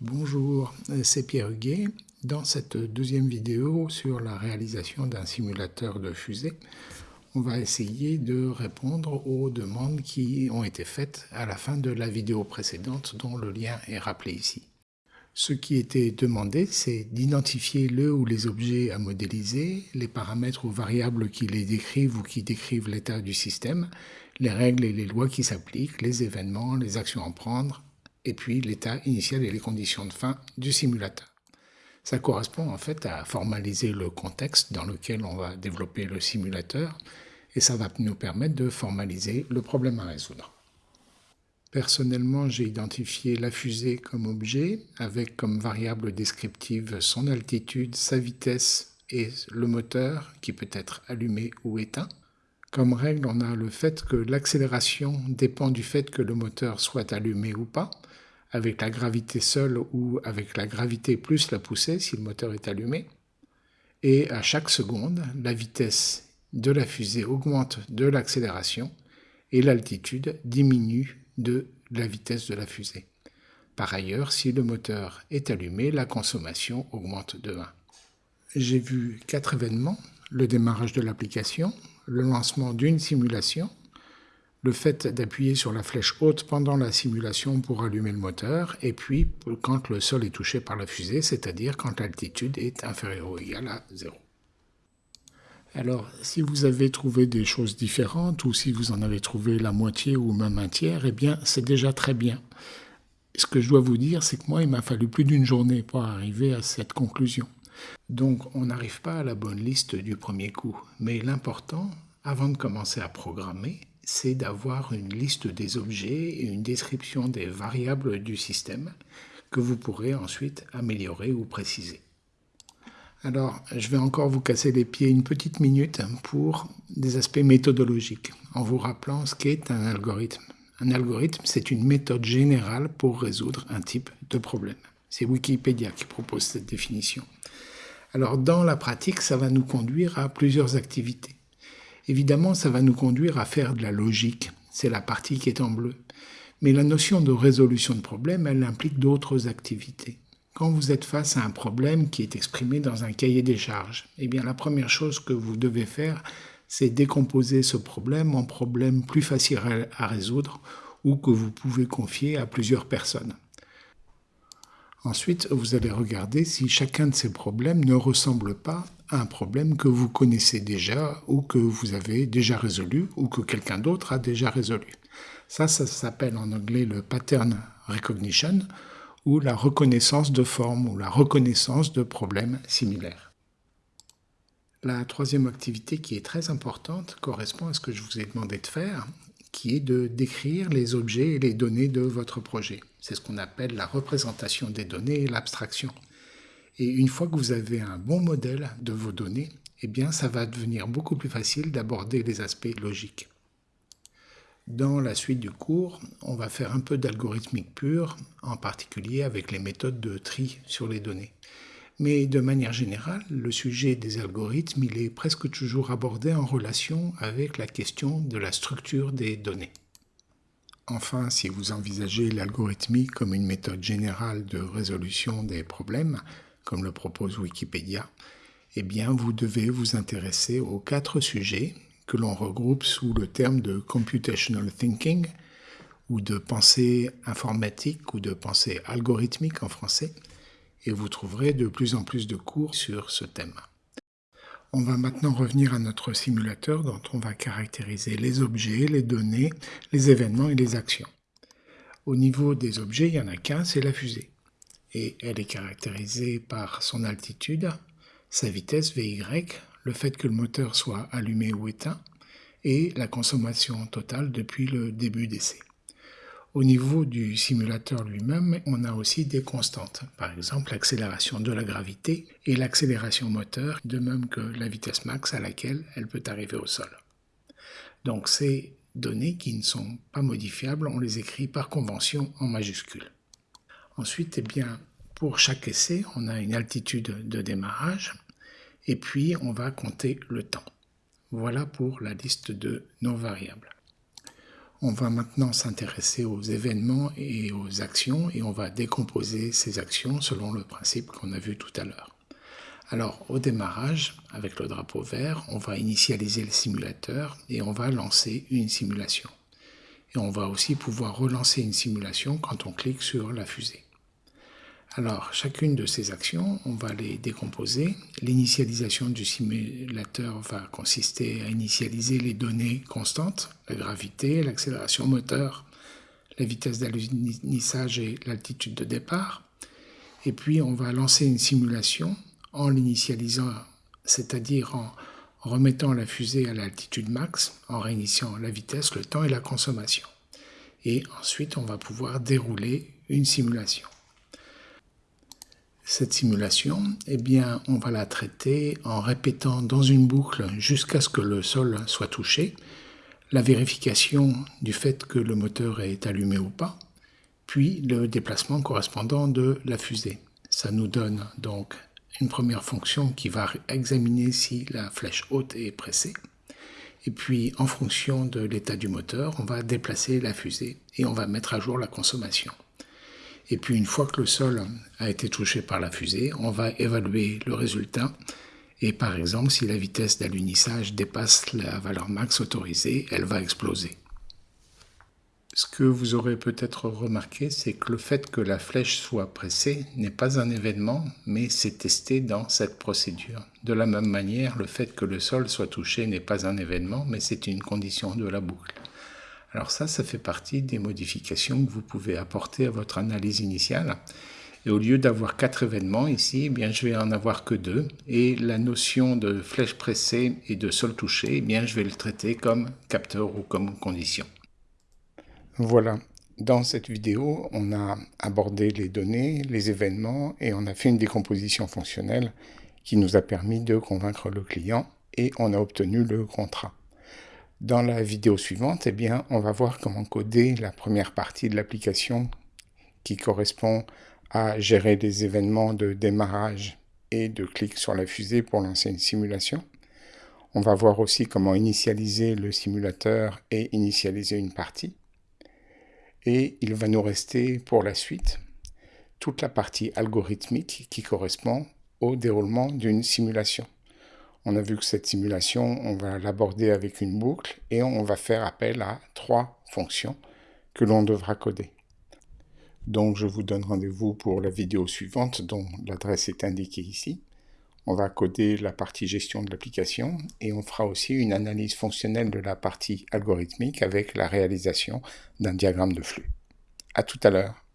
Bonjour, c'est Pierre Huguet. Dans cette deuxième vidéo sur la réalisation d'un simulateur de fusée, on va essayer de répondre aux demandes qui ont été faites à la fin de la vidéo précédente dont le lien est rappelé ici. Ce qui était demandé, c'est d'identifier le ou les objets à modéliser, les paramètres ou variables qui les décrivent ou qui décrivent l'état du système, les règles et les lois qui s'appliquent, les événements, les actions à prendre, et puis l'état initial et les conditions de fin du simulateur. Ça correspond en fait à formaliser le contexte dans lequel on va développer le simulateur, et ça va nous permettre de formaliser le problème à résoudre. Personnellement, j'ai identifié la fusée comme objet, avec comme variable descriptive son altitude, sa vitesse et le moteur, qui peut être allumé ou éteint. Comme règle, on a le fait que l'accélération dépend du fait que le moteur soit allumé ou pas, avec la gravité seule ou avec la gravité plus la poussée si le moteur est allumé. Et à chaque seconde, la vitesse de la fusée augmente de l'accélération et l'altitude diminue de la vitesse de la fusée. Par ailleurs, si le moteur est allumé, la consommation augmente de 1. J'ai vu quatre événements, le démarrage de l'application, le lancement d'une simulation, le fait d'appuyer sur la flèche haute pendant la simulation pour allumer le moteur, et puis quand le sol est touché par la fusée, c'est-à-dire quand l'altitude est inférieure ou égale à 0. Alors, si vous avez trouvé des choses différentes ou si vous en avez trouvé la moitié ou même un tiers, eh bien, c'est déjà très bien. Ce que je dois vous dire, c'est que moi, il m'a fallu plus d'une journée pour arriver à cette conclusion. Donc, on n'arrive pas à la bonne liste du premier coup. Mais l'important, avant de commencer à programmer, c'est d'avoir une liste des objets et une description des variables du système que vous pourrez ensuite améliorer ou préciser. Alors, je vais encore vous casser les pieds une petite minute pour des aspects méthodologiques, en vous rappelant ce qu'est un algorithme. Un algorithme, c'est une méthode générale pour résoudre un type de problème. C'est Wikipédia qui propose cette définition. Alors, dans la pratique, ça va nous conduire à plusieurs activités. Évidemment, ça va nous conduire à faire de la logique. C'est la partie qui est en bleu. Mais la notion de résolution de problème, elle implique d'autres activités. Quand vous êtes face à un problème qui est exprimé dans un cahier des charges, eh bien la première chose que vous devez faire, c'est décomposer ce problème en problèmes plus faciles à résoudre ou que vous pouvez confier à plusieurs personnes. Ensuite, vous allez regarder si chacun de ces problèmes ne ressemble pas à un problème que vous connaissez déjà ou que vous avez déjà résolu ou que quelqu'un d'autre a déjà résolu. Ça, ça s'appelle en anglais le pattern recognition ou la reconnaissance de formes ou la reconnaissance de problèmes similaires. La troisième activité qui est très importante correspond à ce que je vous ai demandé de faire, qui est de décrire les objets et les données de votre projet. C'est ce qu'on appelle la représentation des données et l'abstraction. Et une fois que vous avez un bon modèle de vos données, eh bien ça va devenir beaucoup plus facile d'aborder les aspects logiques. Dans la suite du cours, on va faire un peu d'algorithmique pure, en particulier avec les méthodes de tri sur les données. Mais de manière générale, le sujet des algorithmes, il est presque toujours abordé en relation avec la question de la structure des données. Enfin, si vous envisagez l'algorithmique comme une méthode générale de résolution des problèmes, comme le propose Wikipédia, eh bien vous devez vous intéresser aux quatre sujets que l'on regroupe sous le terme de computational thinking ou de pensée informatique ou de pensée algorithmique en français, et vous trouverez de plus en plus de cours sur ce thème. On va maintenant revenir à notre simulateur dont on va caractériser les objets, les données, les événements et les actions. Au niveau des objets, il n'y en a qu'un, c'est la fusée. Et elle est caractérisée par son altitude, sa vitesse VY, le fait que le moteur soit allumé ou éteint et la consommation totale depuis le début d'essai. Au niveau du simulateur lui-même, on a aussi des constantes, par exemple l'accélération de la gravité et l'accélération moteur, de même que la vitesse max à laquelle elle peut arriver au sol. Donc ces données qui ne sont pas modifiables, on les écrit par convention en majuscules. Ensuite, eh bien, pour chaque essai, on a une altitude de démarrage, et puis on va compter le temps. Voilà pour la liste de nos variables. On va maintenant s'intéresser aux événements et aux actions et on va décomposer ces actions selon le principe qu'on a vu tout à l'heure. Alors au démarrage, avec le drapeau vert, on va initialiser le simulateur et on va lancer une simulation. Et on va aussi pouvoir relancer une simulation quand on clique sur la fusée. Alors, chacune de ces actions, on va les décomposer. L'initialisation du simulateur va consister à initialiser les données constantes, la gravité, l'accélération moteur, la vitesse d'alunissage et l'altitude de départ. Et puis, on va lancer une simulation en l'initialisant, c'est-à-dire en remettant la fusée à l'altitude max, en réinitiant la vitesse, le temps et la consommation. Et ensuite, on va pouvoir dérouler une simulation. Cette simulation, eh on va la traiter en répétant dans une boucle jusqu'à ce que le sol soit touché, la vérification du fait que le moteur est allumé ou pas, puis le déplacement correspondant de la fusée. Ça nous donne donc une première fonction qui va examiner si la flèche haute est pressée. Et puis, en fonction de l'état du moteur, on va déplacer la fusée et on va mettre à jour la consommation. Et puis une fois que le sol a été touché par la fusée, on va évaluer le résultat. Et par exemple, si la vitesse d'alunissage dépasse la valeur max autorisée, elle va exploser. Ce que vous aurez peut-être remarqué, c'est que le fait que la flèche soit pressée n'est pas un événement, mais c'est testé dans cette procédure. De la même manière, le fait que le sol soit touché n'est pas un événement, mais c'est une condition de la boucle. Alors ça, ça fait partie des modifications que vous pouvez apporter à votre analyse initiale. Et au lieu d'avoir quatre événements ici, eh bien, je vais en avoir que deux. Et la notion de flèche pressée et de sol touché, eh bien, je vais le traiter comme capteur ou comme condition. Voilà. Dans cette vidéo, on a abordé les données, les événements et on a fait une décomposition fonctionnelle qui nous a permis de convaincre le client et on a obtenu le contrat. Dans la vidéo suivante, eh on va voir comment coder la première partie de l'application qui correspond à gérer des événements de démarrage et de clic sur la fusée pour lancer une simulation. On va voir aussi comment initialiser le simulateur et initialiser une partie. Et il va nous rester pour la suite toute la partie algorithmique qui correspond au déroulement d'une simulation. On a vu que cette simulation, on va l'aborder avec une boucle et on va faire appel à trois fonctions que l'on devra coder. Donc je vous donne rendez-vous pour la vidéo suivante dont l'adresse est indiquée ici. On va coder la partie gestion de l'application et on fera aussi une analyse fonctionnelle de la partie algorithmique avec la réalisation d'un diagramme de flux. À tout à l'heure.